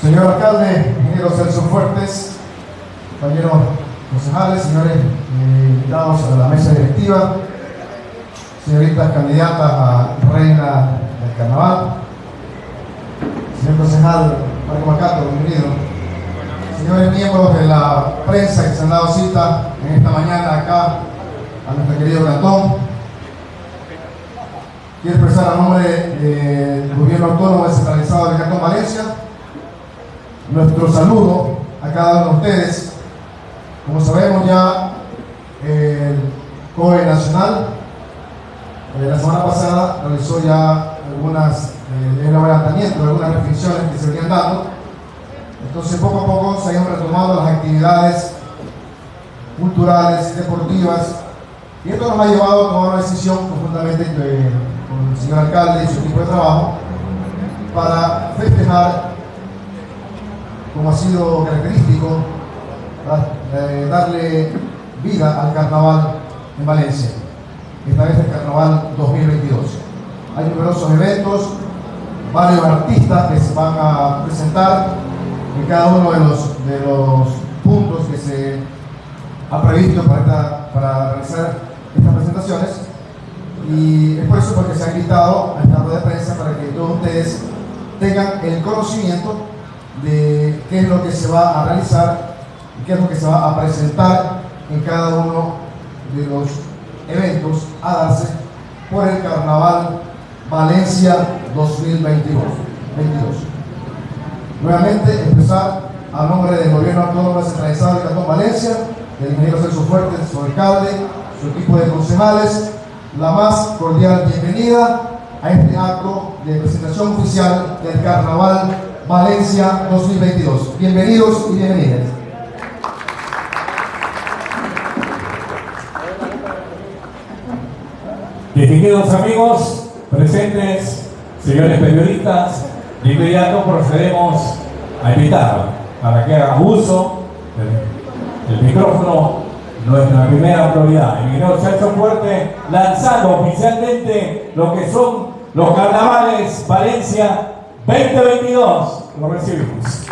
Señor alcalde, ingeniero Celso Fuertes, compañeros concejales, señores eh, invitados a la mesa directiva, señoritas candidatas a reina del carnaval, señor concejal Marco Macato, bienvenido, señores miembros de la prensa que se han dado cita en esta mañana acá a nuestro querido cantón, quiero expresar a nombre del gobierno autónomo descentralizado del Cantón Valencia nuestro saludo a cada uno de ustedes. Como sabemos ya, el COE Nacional eh, la semana pasada realizó ya algunas, eh, algunas restricciones que se venían dando. Entonces poco a poco se han retomado las actividades culturales, deportivas, y esto nos ha llevado a tomar una decisión conjuntamente con el señor alcalde y su equipo de trabajo para festejar como ha sido característico, eh, darle vida al carnaval en Valencia, esta vez el carnaval 2022. Hay numerosos eventos, varios artistas que se van a presentar en cada uno de los, de los puntos que se ha previsto para, para realizar estas presentaciones. Y es por eso porque se ha invitado a esta rueda de prensa para que todos ustedes tengan el conocimiento de qué es lo que se va a realizar y qué es lo que se va a presentar en cada uno de los eventos a darse por el Carnaval Valencia 2022. Nuevamente, empezar a nombre del Gobierno Autónomo Descentralizado de Cantón Valencia, del ingeniero Celso Fuertes, su alcalde, su equipo de concejales, la más cordial bienvenida a este acto de presentación oficial del Carnaval Valencia 2022. Bienvenidos y bienvenidas. Distinguidos amigos, presentes, señores periodistas, de inmediato procedemos a invitar para que haga uso del, micrófono nuestra primera autoridad, el ingeniero Sergio Fuerte, lanzando oficialmente lo que son los carnavales Valencia 2022. Lo recibimos.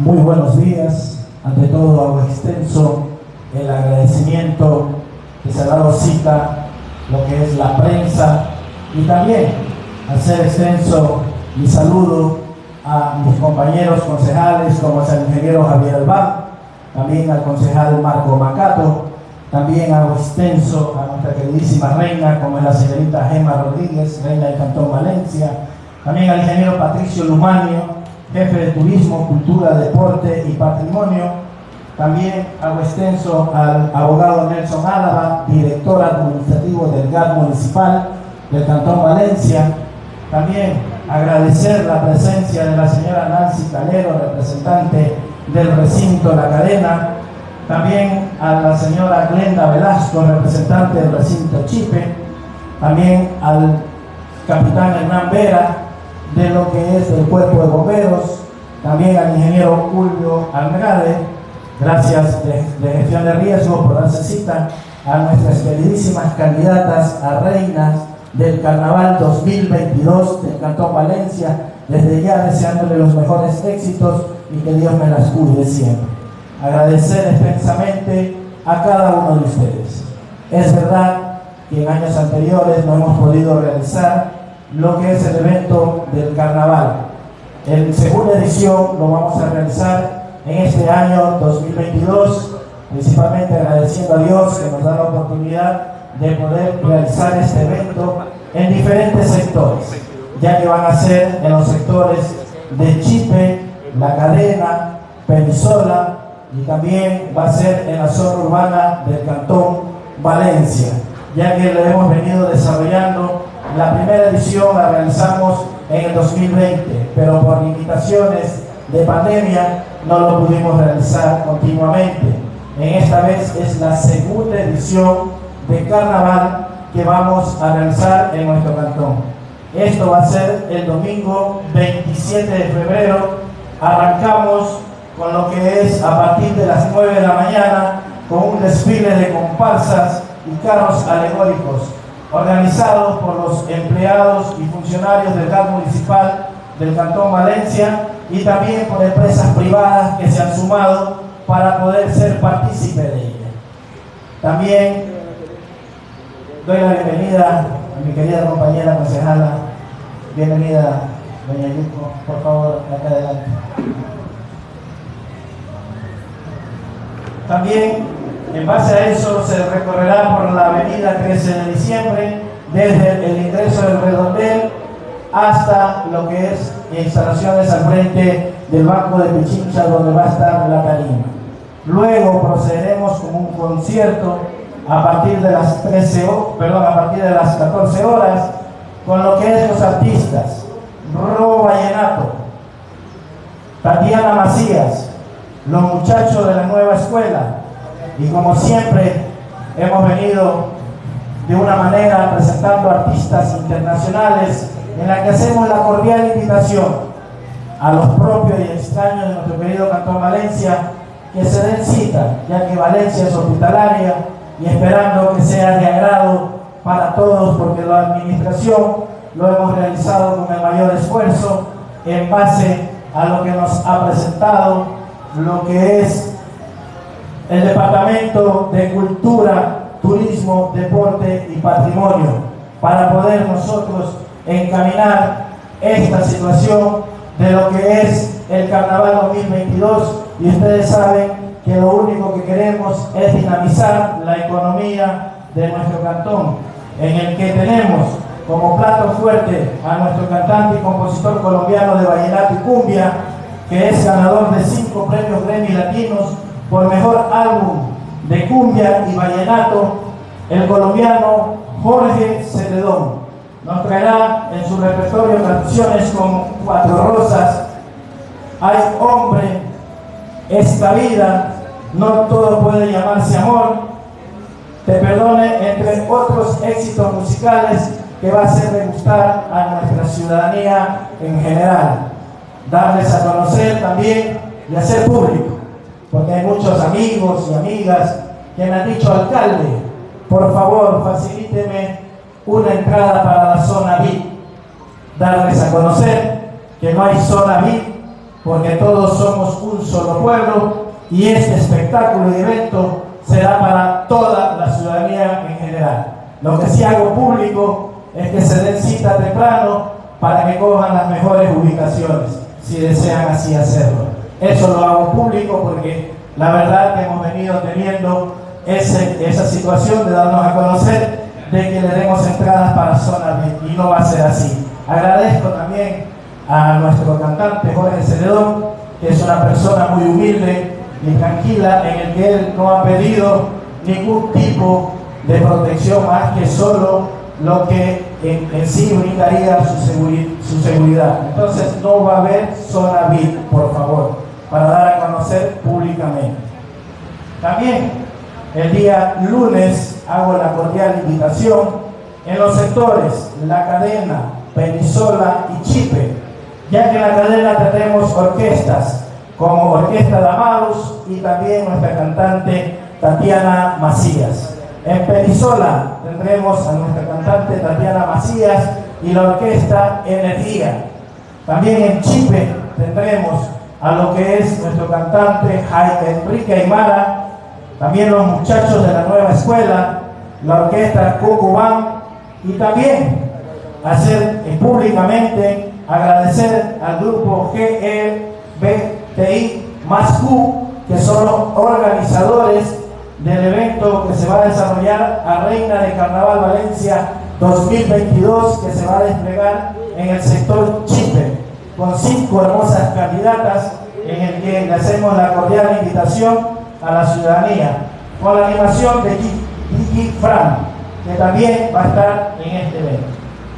Muy buenos días. Ante todo hago extenso el agradecimiento que se ha dado cita lo que es la prensa y también hacer extenso mi saludo a mis compañeros concejales como es el ingeniero Javier Albán, también al concejal Marco Macato, también hago extenso a nuestra queridísima reina, como es la señorita Gemma Rodríguez, reina del Cantón Valencia, también al ingeniero Patricio Lumanio, jefe de Turismo, Cultura, Deporte y Patrimonio, también hago extenso al abogado Nelson Álava, director administrativo del GAT municipal del Cantón Valencia, también agradecer la presencia de la señora Nancy Calero, representante del recinto La Cadena, también a la señora Glenda Velasco, representante del recinto Chipe, también al capitán Hernán Vera, de lo que es el cuerpo de bomberos, también al ingeniero Julio Andrade, gracias de, de gestión de riesgo por darse cita a nuestras queridísimas candidatas a reinas del Carnaval 2022 del Cantón Valencia, desde ya deseándole los mejores éxitos y que Dios me las cuide siempre. Agradecer extensamente a cada uno de ustedes. Es verdad que en años anteriores no hemos podido realizar lo que es el evento del carnaval. En segunda edición lo vamos a realizar en este año 2022, principalmente agradeciendo a Dios que nos da la oportunidad de poder realizar este evento en diferentes sectores, ya que van a ser en los sectores de Chipe, La Cadena, Penisola y también va a ser en la zona urbana del Cantón Valencia, ya que lo hemos venido desarrollando. La primera edición la realizamos en el 2020, pero por limitaciones de pandemia no lo pudimos realizar continuamente. En esta vez es la segunda edición de carnaval que vamos a realizar en nuestro cantón. Esto va a ser el domingo 27 de febrero. Arrancamos con lo que es a partir de las 9 de la mañana con un desfile de comparsas y carros alegóricos organizados por los empleados y funcionarios del GAT municipal del Cantón Valencia y también por empresas privadas que se han sumado para poder ser partícipe de ella. También doy la bienvenida mi querida compañera concejala. Bienvenida, doña Yuko, por favor, acá adelante. También, en base a eso, se recorrerá por la avenida 13 de diciembre, desde el ingreso del redondel hasta lo que es instalaciones al frente del Banco de Pichincha, donde va a estar la tarima. Luego procederemos con un concierto a partir de las 13 perdón, a partir de las 14 horas con lo que es los artistas. Ro Vallenato, Tatiana Macías, los muchachos de la nueva escuela. Y como siempre hemos venido de una manera presentando artistas internacionales en la que hacemos la cordial invitación a los propios y extraños de nuestro querido Cantón Valencia que se den cita, ya que Valencia es hospitalaria y esperando que sea de agrado para todos, porque la administración lo hemos realizado con el mayor esfuerzo en base a lo que nos ha presentado lo que es el Departamento de Cultura, Turismo, Deporte y Patrimonio, para poder nosotros encaminar esta situación de lo que es el Carnaval 2022 y ustedes saben que lo único que queremos es dinamizar la economía de nuestro cantón, en el que tenemos como plato fuerte a nuestro cantante y compositor colombiano de vallenato y cumbia, que es ganador de cinco premios Grammy Latinos por mejor álbum de cumbia y vallenato, el colombiano Jorge Celedón. Nos traerá en su repertorio canciones como Cuatro Rosas, Hay Hombre, Esta Vida, No Todo Puede Llamarse Amor, Te Perdone, entre otros éxitos musicales que va a hacer gustar a nuestra ciudadanía en general. Darles a conocer también y hacer público, porque hay muchos amigos y amigas que me han dicho, alcalde, por favor, facilíteme una entrada para la zona VIP. Darles a conocer que no hay zona VIP, porque todos somos un solo pueblo y este espectáculo y evento será para toda la ciudadanía en general. Lo que sí hago público es que se den cita temprano para que cojan las mejores ubicaciones, si desean así hacerlo. Eso lo hago público porque la verdad que hemos venido teniendo esa situación de darnos a conocer de que le demos entradas para zona B y no va a ser así. Agradezco también a nuestro cantante Jorge Celedón, que es una persona muy humilde y tranquila, en el que él no ha pedido ningún tipo de protección más que solo lo que en, sí brindaría su, su seguridad. Entonces no va a haber zona VIP, por favor, para dar a conocer públicamente. También el día lunes hago la cordial invitación en los sectores La Cadena, Penisola y Chipe, ya que en la cadena tenemos orquestas como Orquesta de Amados y también nuestra cantante Tatiana Macías. En Penisola tendremos a nuestra cantante Tatiana Macías y la orquesta Energía. También en Chipe tendremos a lo que es nuestro cantante Enrique Aymara, también los muchachos de la nueva escuela, la orquesta Cucubán y también hacer públicamente agradecer al grupo GEBTI más Q, que son los organizadores del evento que se va a desarrollar a Reina de Carnaval Valencia 2022 que se va a desplegar en el sector Chipe con cinco hermosas candidatas en el que le hacemos la cordial invitación a la ciudadanía con la animación de Gigi Fran que también va a estar en este evento.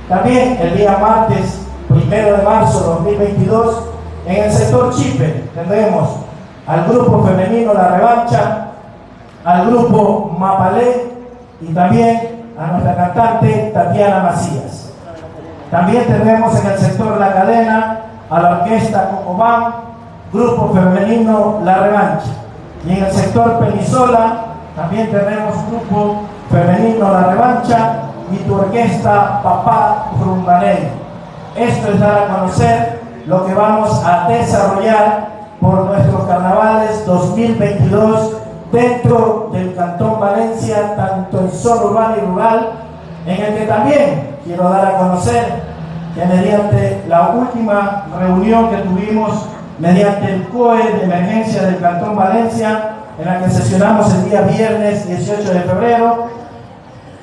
También el día martes, primero de marzo 2022, en el sector Chipe tendremos al grupo femenino La Revancha al grupo Mapalé y también a nuestra cantante Tatiana Macías. También tenemos en el sector La Cadena a la orquesta Cocobán, grupo femenino La Revancha. Y en el sector Penisola también tenemos grupo femenino La Revancha y tu orquesta Papá Rumbaney. Esto es dar a conocer lo que vamos a desarrollar por nuestros carnavales 2022 dentro del Cantón Valencia, tanto en zona urbana y rural, en el que también quiero dar a conocer que mediante la última reunión que tuvimos mediante el COE de emergencia del Cantón Valencia, en la que sesionamos el día viernes 18 de febrero,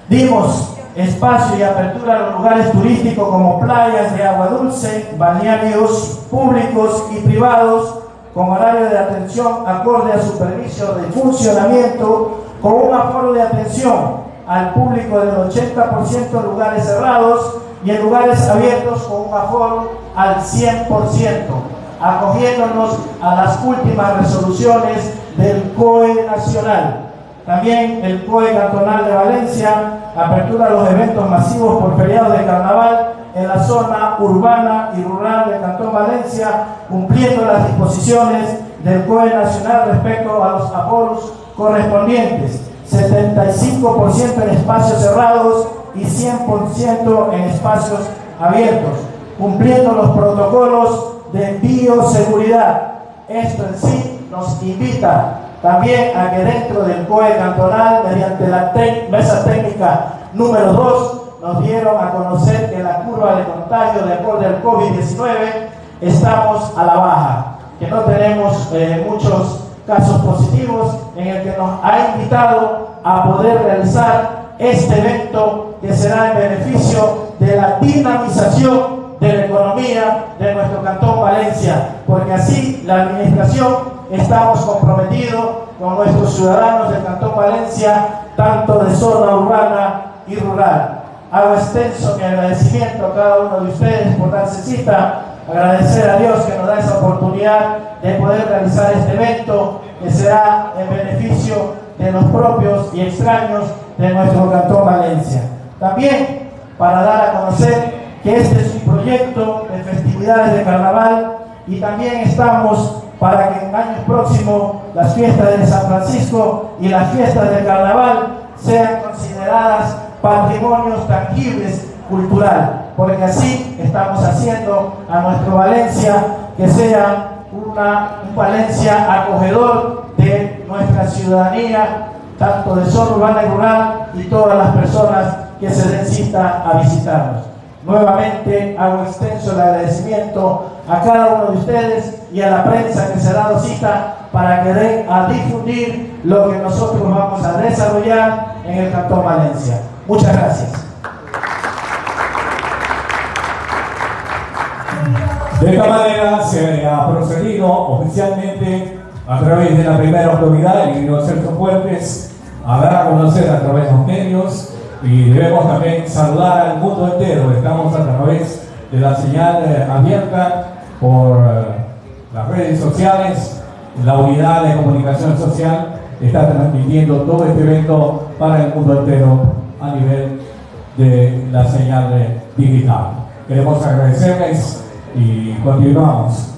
dimos espacio y apertura a los lugares turísticos como playas de agua dulce, balnearios públicos y privados, con horario de atención acorde a su permiso de funcionamiento, con un aforo de atención al público del 80% en lugares cerrados y en lugares abiertos con un aforo al 100%, acogiéndonos a las últimas resoluciones del COE nacional. También el COE cantonal de Valencia apertura los eventos masivos por feriados de carnaval en la zona urbana y rural de Cantón Valencia, cumpliendo las disposiciones del COE nacional respecto a los aforos correspondientes. 75% en espacios cerrados y 100% en espacios abiertos, cumpliendo los protocolos de bioseguridad. Esto en sí nos invita también a que dentro del COE cantonal, mediante la mesa técnica número 2, nos dieron a conocer que la curva de contagio de acuerdo al COVID-19 estamos a la baja, que no tenemos eh, muchos casos positivos, en el que nos ha invitado a poder realizar este evento que será en beneficio de la dinamización de la economía de nuestro Cantón Valencia, porque así la administración estamos comprometidos con nuestros ciudadanos del Cantón Valencia, tanto de zona urbana y rural. Hago extenso mi agradecimiento a cada uno de ustedes por darse cita, agradecer a Dios que nos da esa oportunidad de poder realizar este evento que será en beneficio de los propios y extraños de nuestro Cantón Valencia. También para dar a conocer que este es un proyecto de festividades de carnaval y también estamos para que en años próximos las fiestas de San Francisco y las fiestas del carnaval sean consideradas patrimonios tangibles cultural, porque así estamos haciendo a nuestro Valencia que sea una, un Valencia acogedor de nuestra ciudadanía tanto de zona urbana y rural, y todas las personas que se den a visitarnos. Nuevamente hago extenso el agradecimiento a cada uno de ustedes y a la prensa que se ha dado cita para que den a difundir lo que nosotros vamos a desarrollar en el Cantón Valencia. Muchas gracias. De esta manera se ha procedido oficialmente a través de la primera autoridad, el ingeniero Celso Fuertes, a dar a conocer a través de los medios y debemos también saludar al mundo entero. Estamos a través de la señal eh, abierta por eh, las redes sociales, la unidad de comunicación social está transmitiendo todo este evento para el mundo entero a nivel de la señal digital. Queremos agradecerles y continuamos.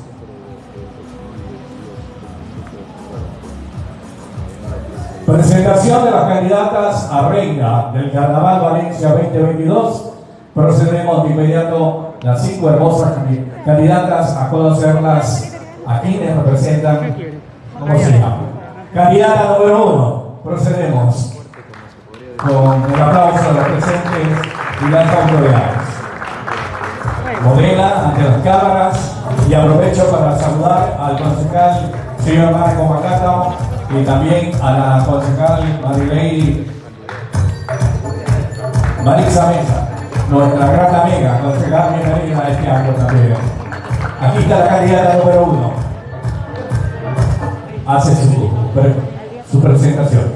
Presentación de las candidatas a reina del Carnaval Valencia 2022. Procedemos de inmediato las cinco hermosas candidatas a conocerlas a quienes representan, ¿cómo se llama? Candidata número uno, procedemos con el aplauso a los presentes y las autoridades. Modela ante las cámaras y aprovecho para saludar al concejal señor Marco Macata y también a la concejal Marilei Marisa Mesa, nuestra gran amiga, concejal bienvenida este acto también. Aquí está la candidata número uno. Hace su, su presentación.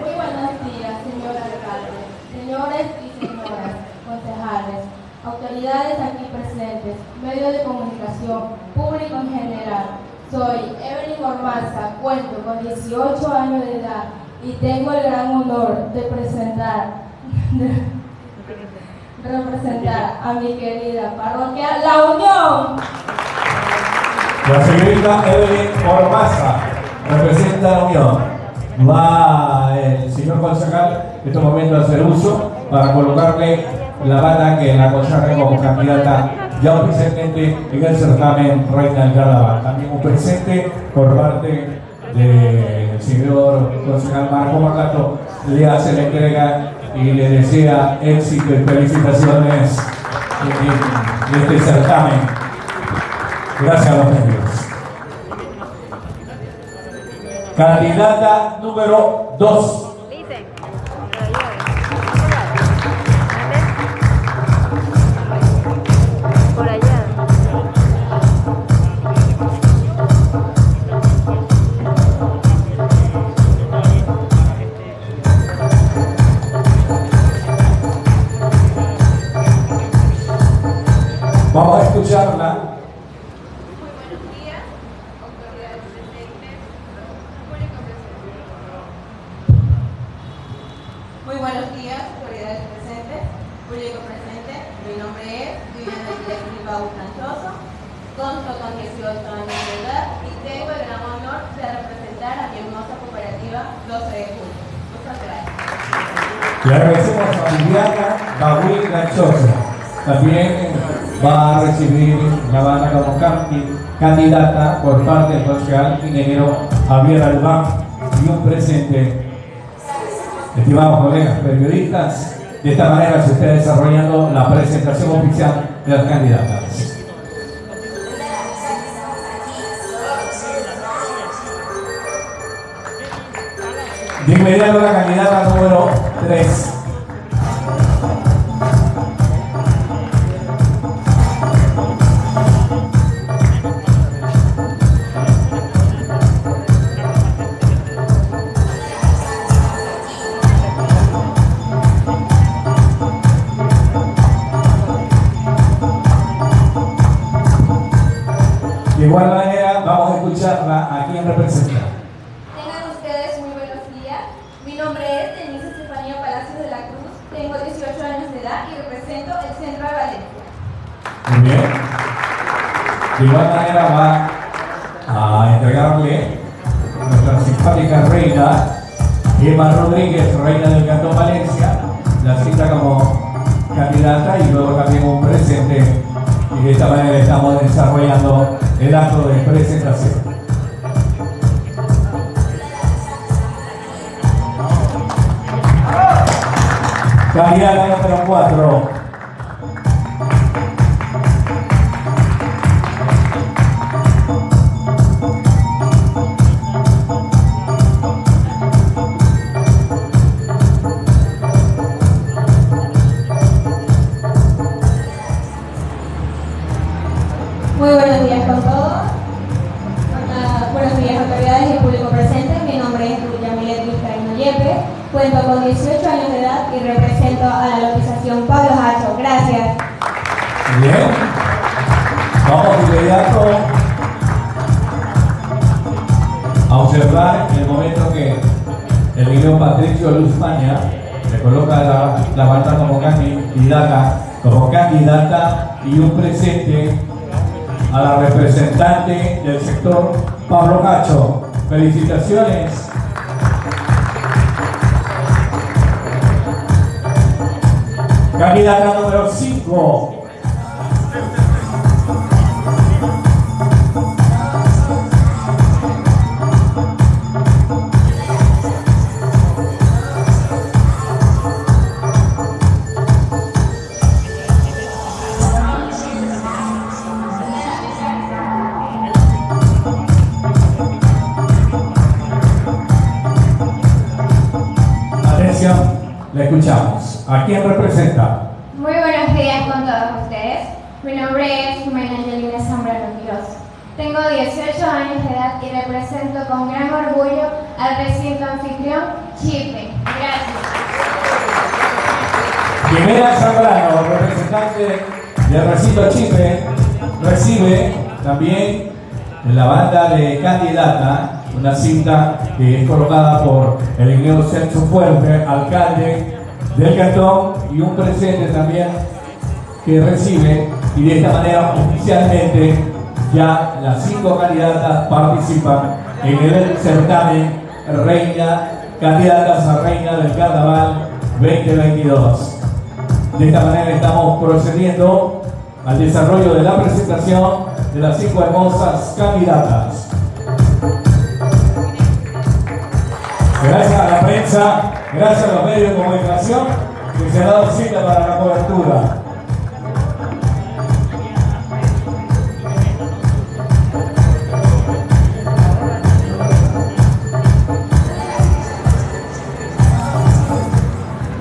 Muy buenos días, señor alcalde, señores y señoras concejales, autoridades aquí presentes, medios de comunicación, público en general. Soy Evelyn Ormaza, cuento con 18 años de edad y tengo el gran honor de presentar, representar a mi querida parroquia La Unión. La señorita Evelyn Ormaza representa la Unión. va el señor concejal en estos momentos a hacer uso para colocarle la banda que la consagra como candidata ya oficialmente en el certamen Reina del. También un presente por parte del señor concejal Marco Macato le hace la entrega y le desea éxito y felicitaciones en este certamen. Gracias a los medios. Candidata número 2. Vamos a escucharla. Muy buenos días, autoridades presentes, público presente. Muy buenos días, autoridades presentes, público presente. Mi nombre es Viviana Díaz Bilbao Canchoso, consto con 18 años de edad y tengo el gran honor de representar a mi hermosa cooperativa 12 de julio. Muchas gracias. Le agradecemos a Viviana Bagui Gachosa. También recibir la banda como candi- candidata por parte del concejal ingeniero Javier Albán y un presente. Estimados colegas periodistas, de esta manera se está desarrollando la presentación oficial de las candidatas. De inmediato la candidata número 3. Candidata número 4. Y un presente a la representante del sector Pablo Cacho. Felicitaciones. Candidata número 5. Banda de candidata una cinta que es colocada por el ingeniero Celso Fuerte, alcalde del cantón, y un presente también que recibe, y de esta manera oficialmente ya las cinco candidatas participan en el certamen Reina candidatas a reina del carnaval 2022. De esta manera estamos procediendo al desarrollo de la presentación de las cinco hermosas candidatas. Gracias a la prensa, gracias a los medios de comunicación que se han dado cita para la cobertura.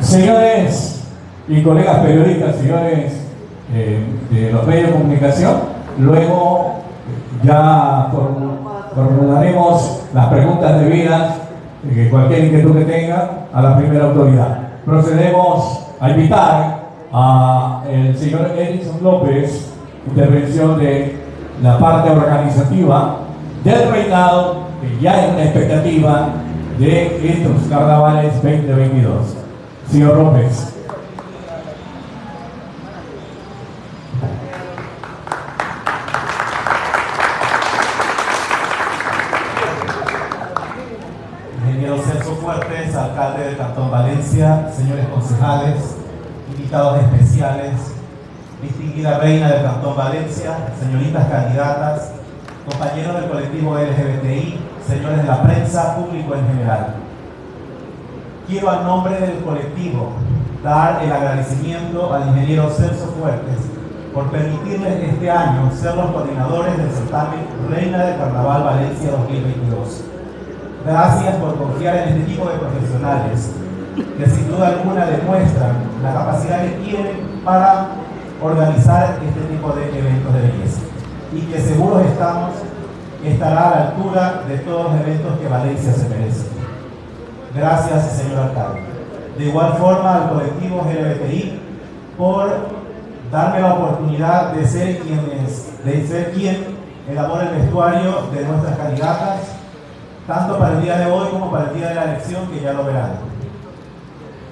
Señores y colegas periodistas, señores eh, de los medios de comunicación, luego ya formularemos las preguntas debidas, eh, cualquier inquietud que tenga, a la primera autoridad. Procedemos a invitar al señor Edison López, intervención de la parte organizativa del reinado, que ya es una expectativa de estos carnavales 2022. Señor López. Invitados especiales, distinguida reina del Cantón Valencia, señoritas candidatas, compañeros del colectivo LGBTI, señores de la prensa, público en general quiero a nombre del colectivo dar el agradecimiento al ingeniero Celso Fuertes por permitirles este año ser los coordinadores del certamen Reina del Carnaval Valencia 2022. Gracias por confiar en este tipo de profesionales que sin duda alguna demuestran la capacidad que tienen para organizar este tipo de eventos de belleza y que seguros estamos estará a la altura de todos los eventos que Valencia se merece. Gracias, señor alcalde. De igual forma, al colectivo LGBTI por darme la oportunidad de ser, quienes, de ser quien elabora el vestuario de nuestras candidatas, tanto para el día de hoy como para el día de la elección, que ya lo verán.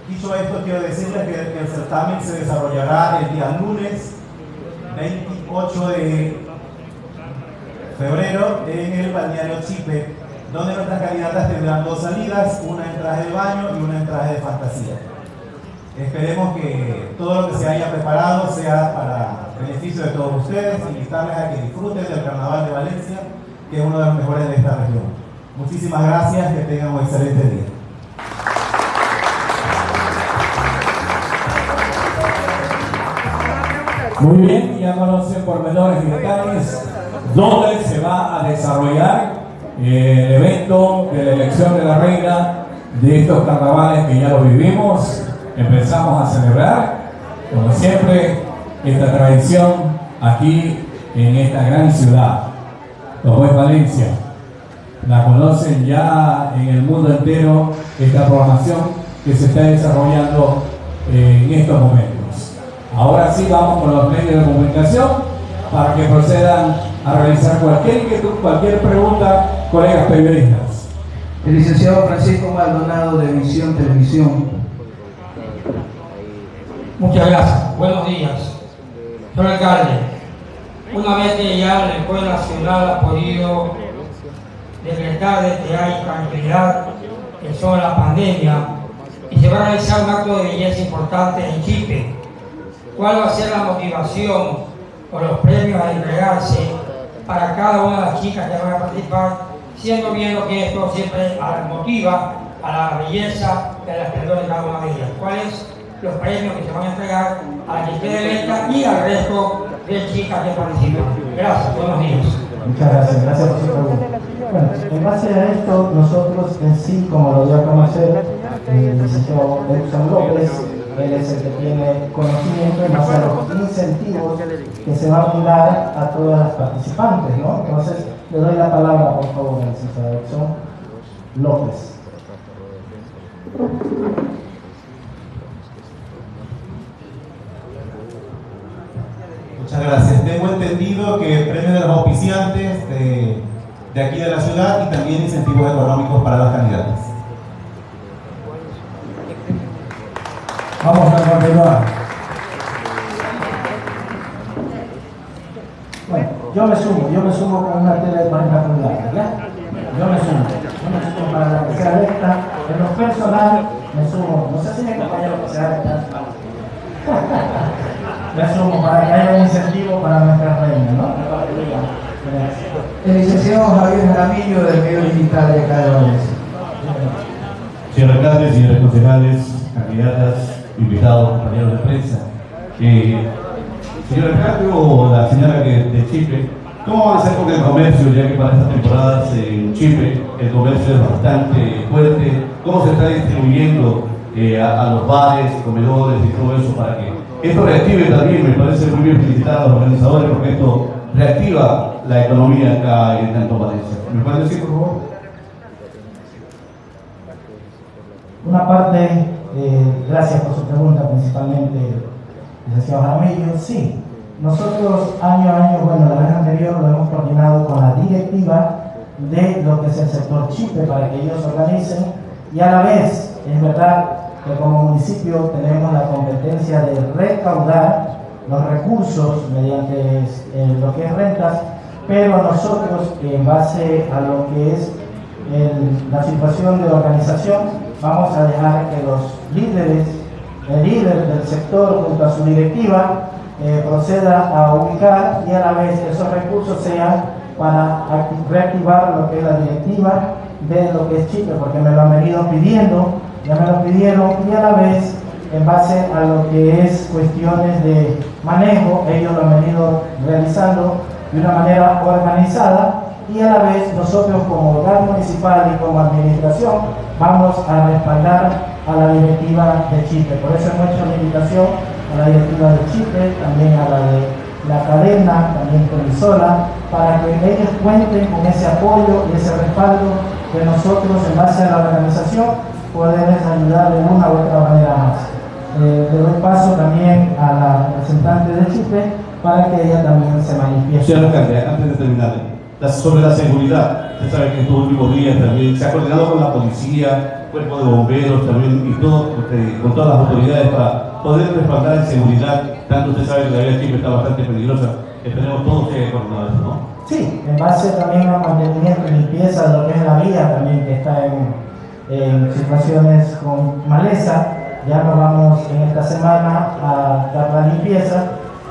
Dicho esto, quiero decirles que el certamen se desarrollará el día lunes 28 de febrero en el balneario Chipe, donde nuestras candidatas tendrán dos salidas, una en traje de baño y una en traje de fantasía. Esperemos que todo lo que se haya preparado sea para beneficio de todos ustedes, invitarles a que disfruten del Carnaval de Valencia, que es uno de los mejores de esta región. Muchísimas gracias, que tengan un excelente día. Muy bien, ya conocen por menores y detalles dónde se va a desarrollar el evento de la elección de la reina de estos carnavales que ya lo vivimos, empezamos a celebrar, como siempre, esta tradición aquí en esta gran ciudad, es Valencia. La conocen ya en el mundo entero esta programación que se está desarrollando en estos momentos. Ahora sí vamos con los medios de comunicación para que procedan a realizar cualquier inquietud, cualquier pregunta colegas periodistas. El licenciado Francisco Maldonado de Visión Televisión. Muchas gracias. Buenos días. Señor alcalde, una vez que ya la Escuela Nacional ha podido decretar de que hay tranquilidad que sobre la pandemia y se va a realizar un acto de belleza importante en Chipre, ¿cuál va a ser la motivación o los premios a entregarse para cada una de las chicas que van a participar siendo viendo que esto siempre motiva a la belleza de la esplendor de cada una de ellas. ¿Cuáles los premios que se van a entregar a la gente de Venta y al resto de chicas que participan? Gracias, buenos días. Muchas gracias, gracias por su pregunta. Bueno, en base a esto, nosotros en sí, como lo dio a conocer el licenciado Edson López, él es el que tiene conocimiento en base a los incentivos que se van a dar a todas las participantes, ¿no? Entonces, le doy la palabra, por favor, al licenciado Edson López. Muchas gracias. Tengo entendido que el premio de los auspiciantes de, de aquí de la ciudad y también incentivos económicos para las candidatas. Vamos a continuar. Bueno, yo me sumo, yo me sumo con una tele de 40 pulgadas, ¿ya? Yo me sumo, yo me sumo para la que sea electa en los asumo, no sé si mi compañero que sea me asumo para que haya un incentivo para nuestra reina, ¿no? El licenciado Javier Jaramillo del medio digital de acá de Valencia. Señor alcalde, señores candidatas, invitados, compañeros de prensa. Eh, señor o la señora que, de Chipre, ¿cómo van a hacer con el comercio, ya que para estas temporadas en Chipre el comercio es bastante fuerte? ¿Cómo se está distribuyendo eh, a, a los bares, comedores y todo eso para que esto reactive también? Me parece muy bien felicitar a los organizadores porque esto reactiva la economía acá en Tanto Valencia. ¿Me pueden decir, por favor? Una parte, eh, gracias por su pregunta, principalmente, licenciado Jaramillo, sí. Nosotros año a año, bueno, la vez anterior lo hemos coordinado con la directiva de lo que es el sector Chipre para que ellos organicen y a la vez, es verdad que como municipio tenemos la competencia de recaudar los recursos mediante eh, lo que es rentas, pero nosotros en base a lo que es la situación de organización, vamos a dejar que los líderes, el líder del sector junto a su directiva, eh, proceda a ubicar y a la vez esos recursos sean para acti- reactivar lo que es la directiva de lo que es Chipre, porque me lo han venido pidiendo, ya me lo pidieron y a la vez en base a lo que es cuestiones de manejo, ellos lo han venido realizando de una manera organizada y a la vez nosotros como hogar municipal y como administración vamos a respaldar a la directiva de Chipre. Por eso hecho la invitación a la directiva de Chipre, también a la de la cadena, también con Isola, para que ellos cuenten con ese apoyo y ese respaldo que nosotros en base a la organización podemos ayudar de una u otra manera más. Eh, le doy paso también a la representante de Chipre para que ella también se manifieste. Alcalde, antes de terminar, la- sobre la seguridad, usted sabe que estos últimos días también se ha coordinado con la policía, cuerpo de bomberos también y todo, eh, con todas las autoridades para poder respaldar en seguridad. Tanto usted sabe que la vía Chipre está bastante peligrosa. Esperemos todos que coordinado eso, ¿no? Sí, en base también al mantenimiento y limpieza de lo que es la vía también que está en, en situaciones con maleza, ya nos vamos en esta semana a dar la limpieza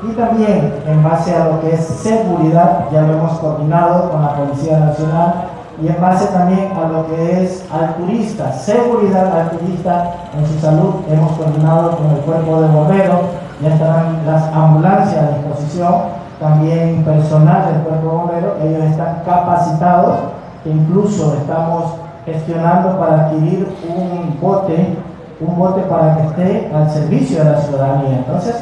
y también en base a lo que es seguridad, ya lo hemos coordinado con la Policía Nacional y en base también a lo que es al turista, seguridad al turista en su salud, hemos coordinado con el cuerpo de bomberos, ya estarán las ambulancias a disposición también personal del cuerpo de bomberos, ellos están capacitados, que incluso estamos gestionando para adquirir un bote, un bote para que esté al servicio de la ciudadanía. Entonces,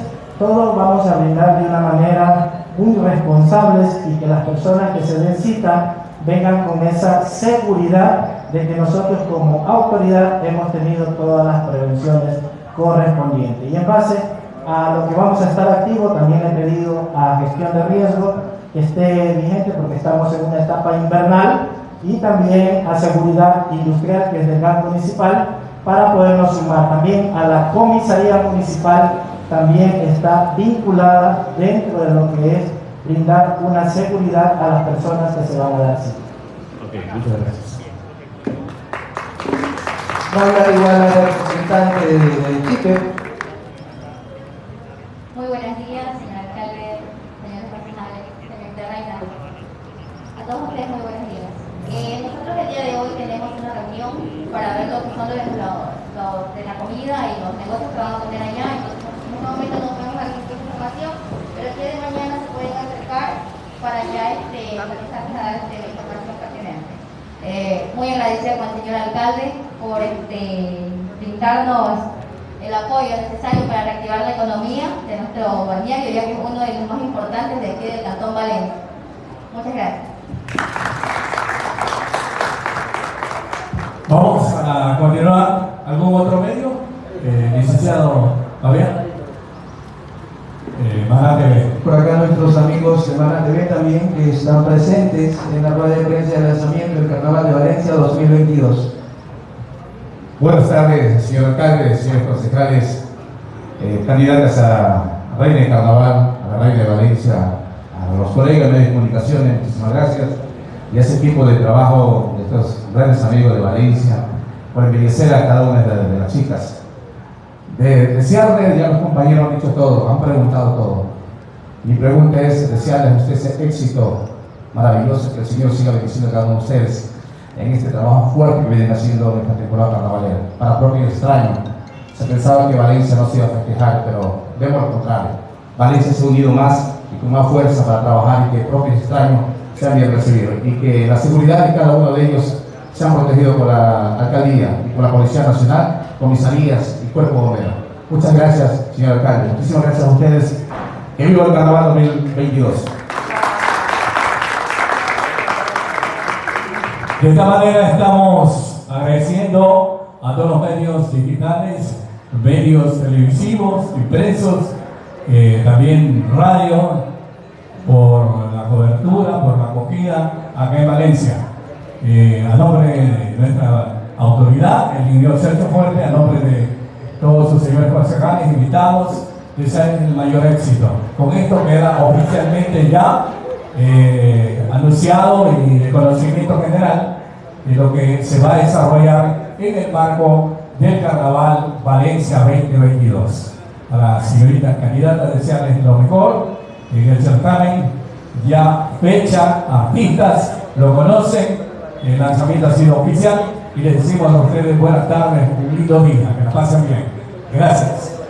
todos vamos a brindar de una manera muy responsables y que las personas que se den cita vengan con esa seguridad de que nosotros como autoridad hemos tenido todas las prevenciones correspondientes. Y en base a lo que vamos a estar activos, también he pedido a gestión de riesgo que esté vigente porque estamos en una etapa invernal y también a seguridad industrial que es del GAN municipal para podernos sumar. También a la comisaría municipal también está vinculada dentro de lo que es brindar una seguridad a las personas que se van a dar cita. Ok, muchas gracias. Va a hablar igual la representante de, de Chipre. Muy buenos días, señor alcalde, señores concejales, señor Reina. A todos ustedes muy buenos días. Eh, nosotros el día de hoy tenemos una reunión para ver lo que son los, los- los de la comida y los negocios que van a poner allá. Entonces, en este momento no tenemos alguna información, pero el día de mañana se pueden acercar para ya este, realizarles a dar este, información pertinente. Eh, muy agradecida con el señor alcalde por este, brindarnos el apoyo necesario para reactivar la economía de nuestro balneario, ya que es uno de los más importantes de aquí del Cantón Valencia. Muchas gracias. Vamos a continuar. ¿Algún otro medio? Eh, licenciado Fabián. Eh, Maná TV. Por acá amigos de Semana TV también que están presentes en la rueda de prensa de lanzamiento del Carnaval de Valencia 2022. Buenas tardes, señor alcalde, señores concejales, eh, candidatas a Reina de Carnaval, a la Reina de Valencia, a los colegas de de comunicaciones, muchísimas gracias. Y a ese equipo de trabajo de estos grandes amigos de Valencia, por embellecer a cada una de, de las chicas. De, desearles, ya los compañeros han dicho todo, han preguntado todo. Mi pregunta es desearles a ustedes ese éxito maravilloso, que el Señor siga bendiciendo a cada uno de ustedes en este trabajo fuerte que vienen haciendo en esta temporada carnavalera. Para propio extraño, se pensaba que Valencia no se iba a festejar, pero vemos lo contrario. Valencia se ha unido más y con más fuerza para trabajar y que propio extraño sean bien recibidos y que la seguridad de cada uno de ellos sean protegidos por la alcaldía y por la Policía Nacional, comisarías y cuerpo bombero. Muchas gracias, señor alcalde. Muchísimas gracias a ustedes. Que viva el carnaval 2022. De esta manera estamos agradeciendo a todos los medios digitales, medios televisivos, impresos, eh, también radio, por la cobertura, por la acogida acá en Valencia. Eh, a nombre de nuestra autoridad, el ingeniero Sergio Fuerte, a nombre de todos sus señores concejales invitados, desean el mayor éxito. Con esto queda oficialmente ya eh, anunciado y de conocimiento general de lo que se va a desarrollar en el marco del Carnaval Valencia 2022. A las señoritas candidatas desearles lo mejor en el certamen, ya fecha, artistas, lo conocen, el lanzamiento ha sido oficial y les decimos a ustedes buenas tardes, un lindo día, que la pasen bien. Gracias.